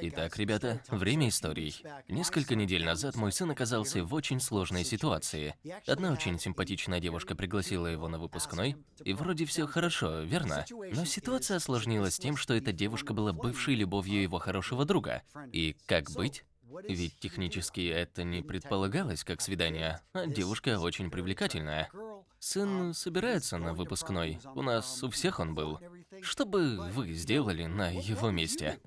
Итак, ребята, время историй. Несколько недель назад мой сын оказался в очень сложной ситуации. Одна очень симпатичная девушка пригласила его на выпускной, и вроде все хорошо, верно? Но ситуация осложнилась тем, что эта девушка была бывшей любовью его хорошего друга. И как быть? Ведь технически это не предполагалось как свидание, а девушка очень привлекательная. Сын собирается на выпускной, у нас у всех он был. Что бы вы сделали на его месте?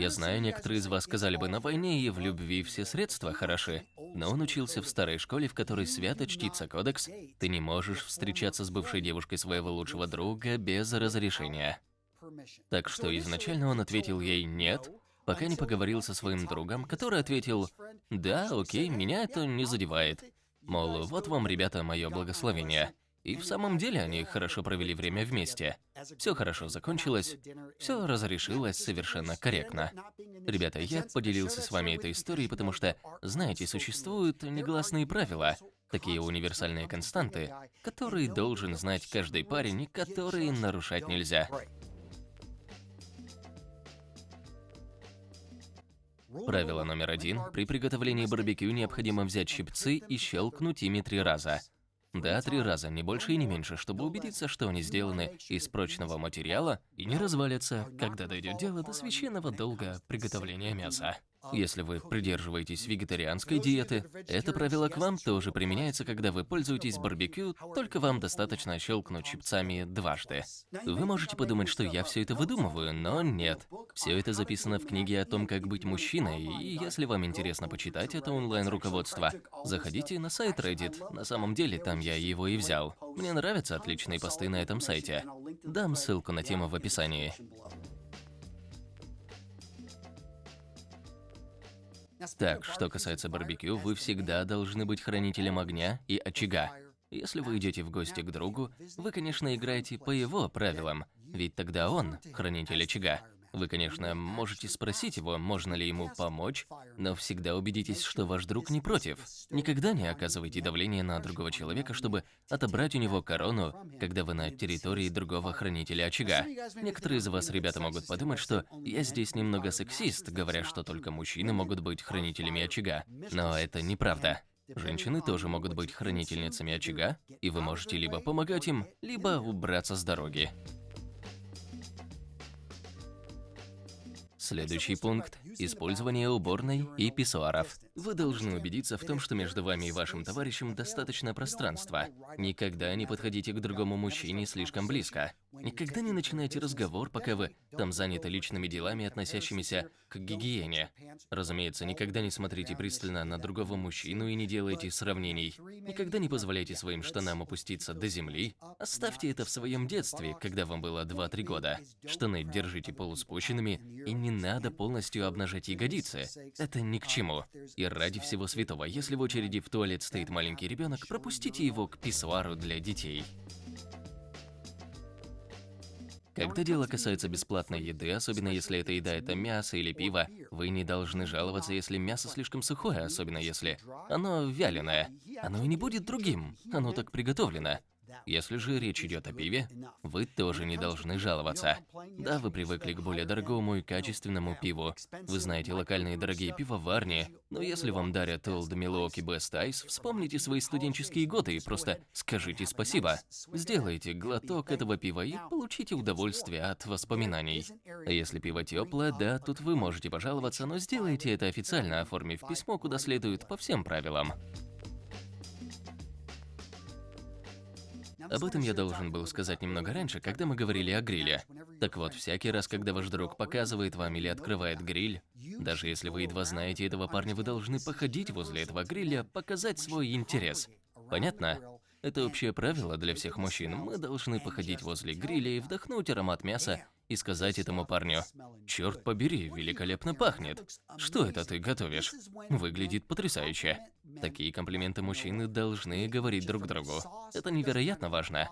Я знаю, некоторые из вас сказали бы, на войне и в любви все средства хороши. Но он учился в старой школе, в которой свято чтится кодекс. Ты не можешь встречаться с бывшей девушкой своего лучшего друга без разрешения. Так что изначально он ответил ей «нет», пока не поговорил со своим другом, который ответил «да, окей, меня это не задевает». Мол, вот вам, ребята, мое благословение. И в самом деле они хорошо провели время вместе. Все хорошо закончилось, все разрешилось совершенно корректно. Ребята, я поделился с вами этой историей, потому что, знаете, существуют негласные правила, такие универсальные константы, которые должен знать каждый парень и которые нарушать нельзя. Правило номер один. При приготовлении барбекю необходимо взять щипцы и щелкнуть ими три раза. Да, три раза, не больше и не меньше, чтобы убедиться, что они сделаны из прочного материала и не развалятся, когда дойдет дело до священного долга приготовления мяса. Если вы придерживаетесь вегетарианской диеты, это правило к вам тоже применяется, когда вы пользуетесь барбекю, только вам достаточно щелкнуть щипцами дважды. Вы можете подумать, что я все это выдумываю, но нет. Все это записано в книге о том, как быть мужчиной, и если вам интересно почитать это онлайн-руководство, заходите на сайт Reddit, на самом деле там я его и взял. Мне нравятся отличные посты на этом сайте. Дам ссылку на тему в описании. Так, что касается барбекю, вы всегда должны быть хранителем огня и очага. Если вы идете в гости к другу, вы, конечно, играете по его правилам, ведь тогда он хранитель очага. Вы, конечно, можете спросить его, можно ли ему помочь, но всегда убедитесь, что ваш друг не против. Никогда не оказывайте давление на другого человека, чтобы отобрать у него корону, когда вы на территории другого хранителя очага. Некоторые из вас, ребята, могут подумать, что я здесь немного сексист, говоря, что только мужчины могут быть хранителями очага. Но это неправда. Женщины тоже могут быть хранительницами очага, и вы можете либо помогать им, либо убраться с дороги. Следующий пункт – использование уборной и писсуаров. Вы должны убедиться в том, что между вами и вашим товарищем достаточно пространства. Никогда не подходите к другому мужчине слишком близко. Никогда не начинайте разговор, пока вы там заняты личными делами, относящимися к гигиене. Разумеется, никогда не смотрите пристально на другого мужчину и не делайте сравнений. Никогда не позволяйте своим штанам опуститься до земли. Оставьте это в своем детстве, когда вам было 2-3 года. Штаны держите полуспущенными и не надо полностью обнажать ягодицы. Это ни к чему. И ради всего святого, если в очереди в туалет стоит маленький ребенок, пропустите его к писсуару для детей. Когда дело касается бесплатной еды, особенно если эта еда это мясо или пиво, вы не должны жаловаться, если мясо слишком сухое, особенно если оно вяленое. Оно и не будет другим, оно так приготовлено. Если же речь идет о пиве, вы тоже не должны жаловаться. Да, вы привыкли к более дорогому и качественному пиву. Вы знаете локальные дорогие пивоварни, но если вам дарят Old Milwaukee Best Ice, вспомните свои студенческие годы и просто скажите спасибо. Сделайте глоток этого пива и получите удовольствие от воспоминаний. А если пиво теплое, да, тут вы можете пожаловаться, но сделайте это официально, оформив письмо куда следует по всем правилам. Об этом я должен был сказать немного раньше, когда мы говорили о гриле. Так вот, всякий раз, когда ваш друг показывает вам или открывает гриль, даже если вы едва знаете этого парня, вы должны походить возле этого гриля, показать свой интерес. Понятно? Это общее правило для всех мужчин. Мы должны походить возле гриля и вдохнуть аромат мяса и сказать этому парню, «Черт побери, великолепно пахнет! Что это ты готовишь? Выглядит потрясающе!» Такие комплименты мужчины должны говорить друг другу. Это невероятно важно.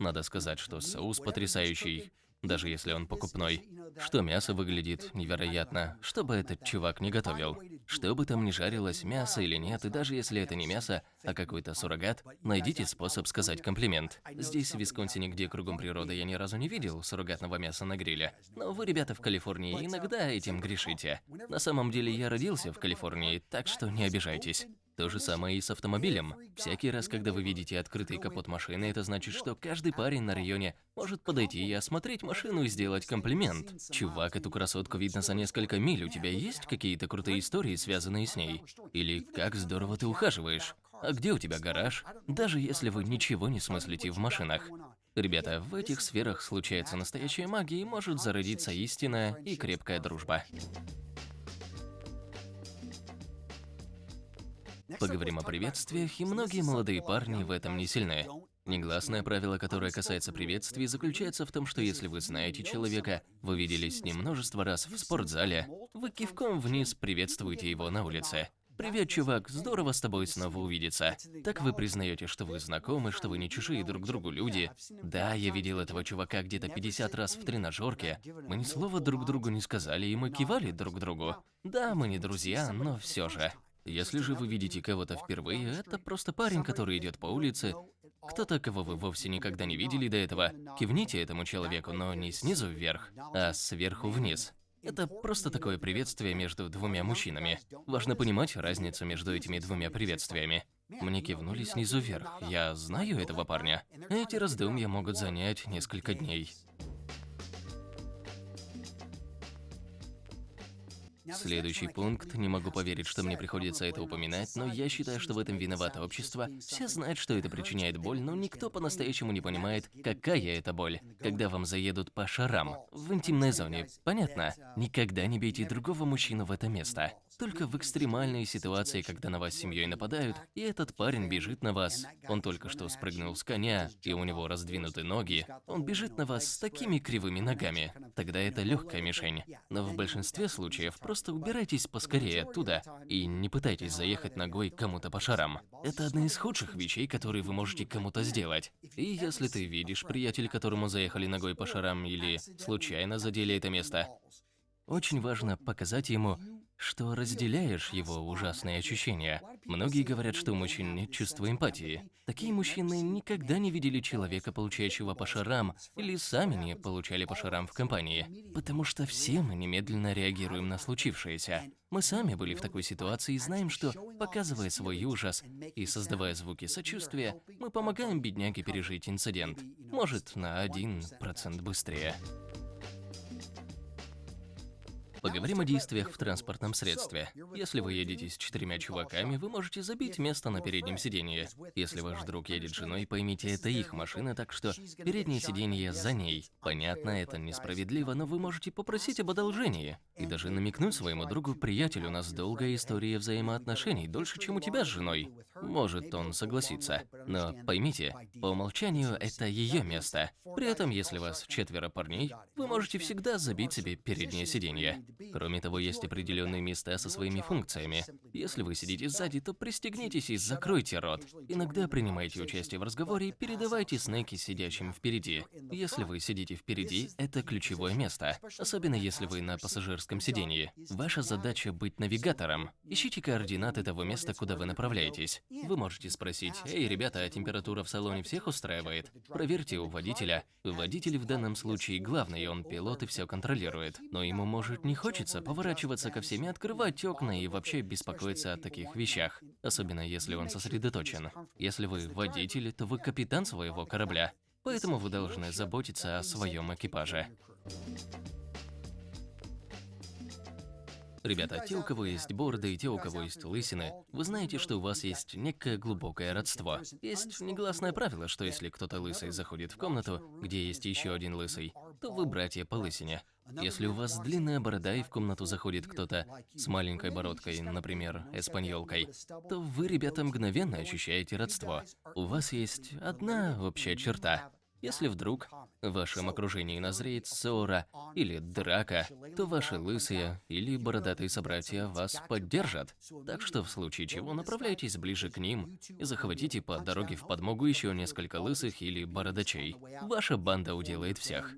Надо сказать, что соус потрясающий, даже если он покупной. Что мясо выглядит невероятно, что бы этот чувак не готовил. Что бы там ни жарилось, мясо или нет, и даже если это не мясо, а какой-то суррогат, найдите способ сказать комплимент. Здесь, в Висконсине, где кругом природа, я ни разу не видел суррогатного мяса на гриле. Но вы, ребята, в Калифорнии иногда этим грешите. На самом деле я родился в Калифорнии, так что не обижайтесь. То же самое и с автомобилем. Всякий раз, когда вы видите открытый капот машины, это значит, что каждый парень на районе может подойти и осмотреть машину и сделать комплимент. Чувак, эту красотку видно за несколько миль, у тебя есть какие-то крутые истории, связанные с ней? Или как здорово ты ухаживаешь? А где у тебя гараж? Даже если вы ничего не смыслите в машинах. Ребята, в этих сферах случается настоящая магия и может зародиться истинная и крепкая дружба. Поговорим о приветствиях, и многие молодые парни в этом не сильны. Негласное правило, которое касается приветствий, заключается в том, что если вы знаете человека, вы виделись с ним множество раз в спортзале, вы кивком вниз приветствуете его на улице. «Привет, чувак, здорово с тобой снова увидеться». Так вы признаете, что вы знакомы, что вы не чужие друг другу люди. Да, я видел этого чувака где-то 50 раз в тренажерке. Мы ни слова друг другу не сказали, и мы кивали друг другу. Да, мы не друзья, но все же. Если же вы видите кого-то впервые, это просто парень, который идет по улице, кто-то, кого вы вовсе никогда не видели до этого, кивните этому человеку, но не снизу вверх, а сверху вниз. Это просто такое приветствие между двумя мужчинами. Важно понимать разницу между этими двумя приветствиями. Мне кивнули снизу вверх. Я знаю этого парня. Эти раздумья могут занять несколько дней. Следующий пункт. Не могу поверить, что мне приходится это упоминать, но я считаю, что в этом виновато общество. Все знают, что это причиняет боль, но никто по-настоящему не понимает, какая это боль, когда вам заедут по шарам в интимной зоне. Понятно? Никогда не бейте другого мужчину в это место. Только в экстремальной ситуации, когда на вас семьей нападают, и этот парень бежит на вас. Он только что спрыгнул с коня, и у него раздвинуты ноги. Он бежит на вас с такими кривыми ногами. Тогда это легкая мишень. Но в большинстве случаев просто убирайтесь поскорее оттуда и не пытайтесь заехать ногой кому-то по шарам. Это одна из худших вещей, которые вы можете кому-то сделать. И если ты видишь, приятель, которому заехали ногой по шарам или случайно задели это место, очень важно показать ему, что разделяешь его ужасные ощущения. Многие говорят, что у мужчин нет чувства эмпатии. Такие мужчины никогда не видели человека, получающего по шарам, или сами не получали по шарам в компании. Потому что все мы немедленно реагируем на случившееся. Мы сами были в такой ситуации и знаем, что, показывая свой ужас и создавая звуки сочувствия, мы помогаем бедняге пережить инцидент. Может, на один процент быстрее. Поговорим о действиях в транспортном средстве. Если вы едете с четырьмя чуваками, вы можете забить место на переднем сиденье. Если ваш друг едет с женой, поймите, это их машина, так что переднее сиденье за ней. Понятно, это несправедливо, но вы можете попросить об одолжении. И даже намекнуть своему другу, приятель, у нас долгая история взаимоотношений, дольше, чем у тебя с женой. Может, он согласится. Но поймите, по умолчанию это ее место. При этом, если вас четверо парней, вы можете всегда забить себе переднее сиденье. Кроме того, есть определенные места со своими функциями. Если вы сидите сзади, то пристегнитесь и закройте рот. Иногда принимайте участие в разговоре и передавайте снеки сидящим впереди. Если вы сидите впереди, это ключевое место. Особенно если вы на пассажирском сидении. Ваша задача быть навигатором. Ищите координаты того места, куда вы направляетесь. Вы можете спросить, «Эй, ребята, а температура в салоне всех устраивает?» Проверьте у водителя. Водитель в данном случае главный, он пилот и все контролирует. Но ему может не хочется поворачиваться ко всем и открывать окна и вообще беспокоиться о таких вещах, особенно если он сосредоточен. Если вы водитель, то вы капитан своего корабля, поэтому вы должны заботиться о своем экипаже. Ребята, те, у кого есть бороды и те, у кого есть лысины, вы знаете, что у вас есть некое глубокое родство. Есть негласное правило, что если кто-то лысый заходит в комнату, где есть еще один лысый, то вы братья по лысине. Если у вас длинная борода и в комнату заходит кто-то с маленькой бородкой, например, эспаньолкой, то вы, ребята, мгновенно ощущаете родство. У вас есть одна общая черта. Если вдруг в вашем окружении назреет ссора или драка, то ваши лысые или бородатые собратья вас поддержат. Так что в случае чего направляйтесь ближе к ним и захватите по дороге в подмогу еще несколько лысых или бородачей. Ваша банда уделает всех.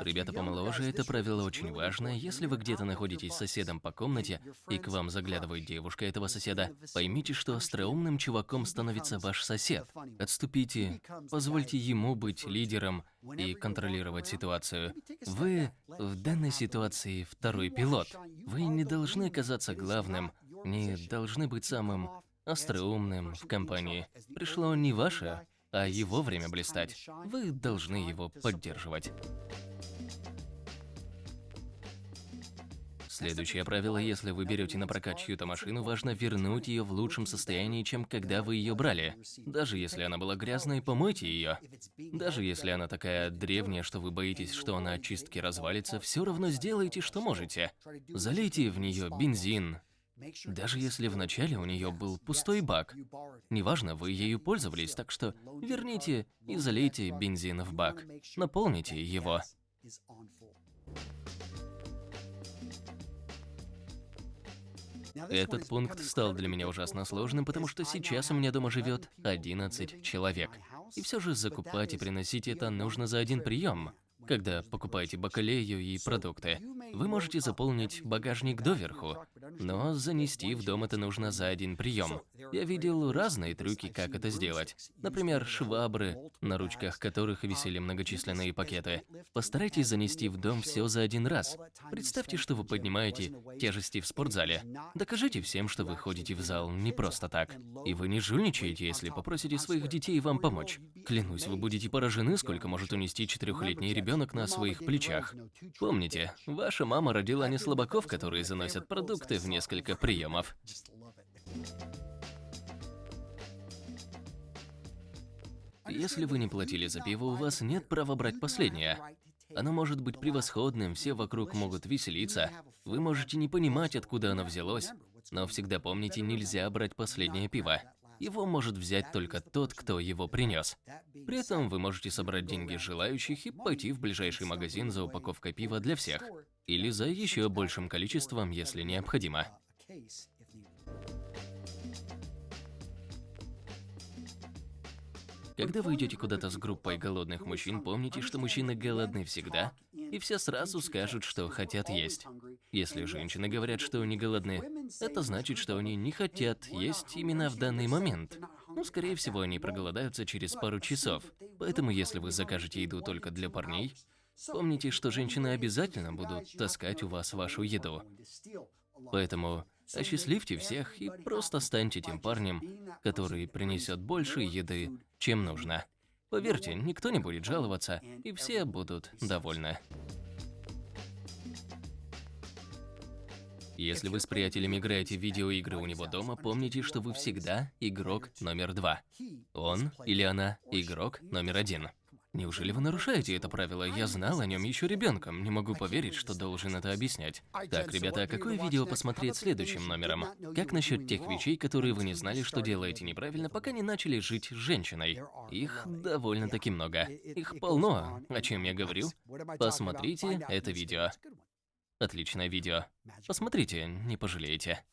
Ребята помоложе, это правило очень важное. Если вы где-то находитесь с соседом по комнате, и к вам заглядывает девушка этого соседа, поймите, что остроумным чуваком становится ваш сосед. Отступите, позвольте ему быть лидером и контролировать ситуацию. Вы в данной ситуации второй пилот. Вы не должны казаться главным, не должны быть самым остроумным в компании. Пришло не ваше, а его время блистать. Вы должны его поддерживать. Следующее правило, если вы берете на прокат чью-то машину, важно вернуть ее в лучшем состоянии, чем когда вы ее брали. Даже если она была грязной, помойте ее. Даже если она такая древняя, что вы боитесь, что она от чистки развалится, все равно сделайте, что можете. Залейте в нее бензин, даже если вначале у нее был пустой бак. Неважно, вы ею пользовались, так что верните и залейте бензин в бак. Наполните его. Этот пункт стал для меня ужасно сложным, потому что сейчас у меня дома живет 11 человек. И все же закупать и приносить это нужно за один прием. Когда покупаете бакалею и продукты, вы можете заполнить багажник доверху, но занести в дом это нужно за один прием. Я видел разные трюки, как это сделать. Например, швабры, на ручках которых висели многочисленные пакеты. Постарайтесь занести в дом все за один раз. Представьте, что вы поднимаете тяжести в спортзале. Докажите всем, что вы ходите в зал не просто так. И вы не жульничаете, если попросите своих детей вам помочь. Клянусь, вы будете поражены, сколько может унести четырехлетний ребенок на своих плечах. Помните, ваша мама родила не слабаков, которые заносят продукты в несколько приемов. Если вы не платили за пиво, у вас нет права брать последнее. Оно может быть превосходным, все вокруг могут веселиться. Вы можете не понимать, откуда оно взялось, но всегда помните, нельзя брать последнее пиво. Его может взять только тот, кто его принес. При этом вы можете собрать деньги желающих и пойти в ближайший магазин за упаковкой пива для всех. Или за еще большим количеством, если необходимо. Когда вы идете куда-то с группой голодных мужчин, помните, что мужчины голодны всегда, и все сразу скажут, что хотят есть. Если женщины говорят, что они голодны, это значит, что они не хотят есть именно в данный момент. Ну, скорее всего, они проголодаются через пару часов. Поэтому, если вы закажете еду только для парней, помните, что женщины обязательно будут таскать у вас вашу еду. Поэтому осчастливьте всех и просто станьте тем парнем, который принесет больше еды, чем нужно. Поверьте, никто не будет жаловаться, и все будут довольны. Если вы с приятелем играете в видеоигры у него дома, помните, что вы всегда игрок номер два. Он или она игрок номер один. Неужели вы нарушаете это правило? Я знал о нем еще ребенком. Не могу поверить, что должен это объяснять. Так, ребята, а какое видео посмотреть следующим номером? Как насчет тех вещей, которые вы не знали, что делаете неправильно, пока не начали жить с женщиной? Их довольно-таки много. Их полно, о чем я говорю. Посмотрите это видео. Отличное видео. Посмотрите, не пожалеете.